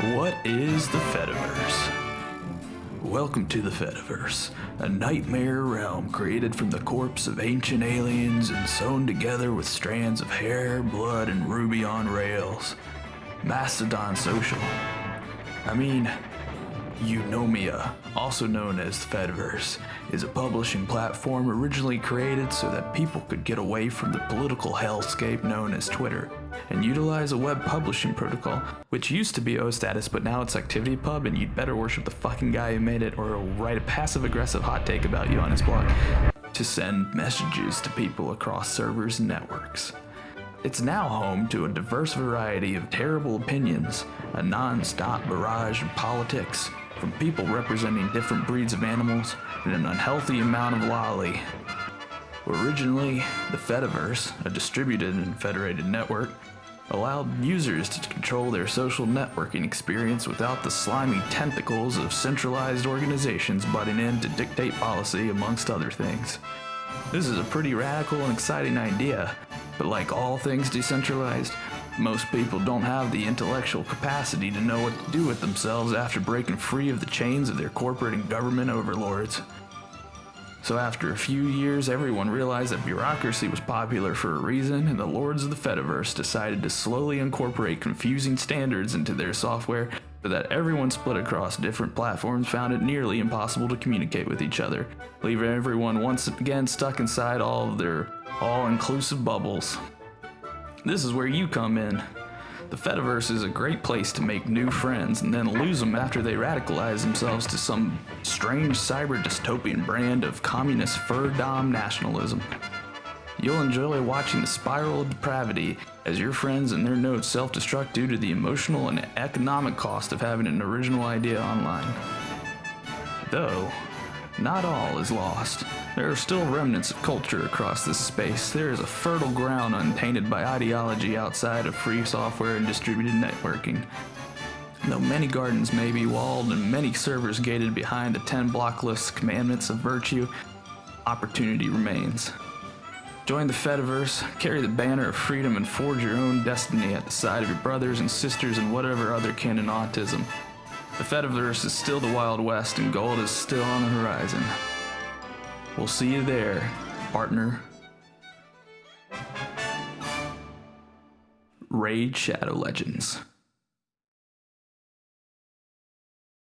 What is the Fediverse? Welcome to the Fediverse, a nightmare realm created from the corpse of ancient aliens and sewn together with strands of hair, blood, and Ruby on Rails. Mastodon Social. I mean, Eunomia, also known as the Fediverse, is a publishing platform originally created so that people could get away from the political hellscape known as Twitter and utilize a web publishing protocol, which used to be OStatus, but now it's ActivityPub, and you'd better worship the fucking guy who made it or he'll write a passive aggressive hot take about you on his blog to send messages to people across servers and networks. It's now home to a diverse variety of terrible opinions, a non stop barrage of politics, from people representing different breeds of animals and an unhealthy amount of lolly. Originally, the Fediverse, a distributed and federated network, allowed users to control their social networking experience without the slimy tentacles of centralized organizations butting in to dictate policy, amongst other things. This is a pretty radical and exciting idea, but like all things decentralized, most people don't have the intellectual capacity to know what to do with themselves after breaking free of the chains of their corporate and government overlords. So after a few years, everyone realized that bureaucracy was popular for a reason, and the lords of the Fediverse decided to slowly incorporate confusing standards into their software so that everyone split across different platforms found it nearly impossible to communicate with each other, leaving everyone once again stuck inside all of their all-inclusive bubbles. This is where you come in. The Fediverse is a great place to make new friends and then lose them after they radicalize themselves to some strange cyber dystopian brand of communist fur dom nationalism. You'll enjoy watching the spiral of depravity as your friends and their nodes self destruct due to the emotional and economic cost of having an original idea online. Though, not all is lost. There are still remnants of culture across this space. There is a fertile ground untainted by ideology outside of free software and distributed networking. Though many gardens may be walled and many servers gated behind the 10 blockless commandments of virtue, opportunity remains. Join the Fediverse, carry the banner of freedom, and forge your own destiny at the side of your brothers and sisters and whatever other kin in autism. The Fediverse is still the Wild West, and gold is still on the horizon. We'll see you there, partner. Raid Shadow Legends.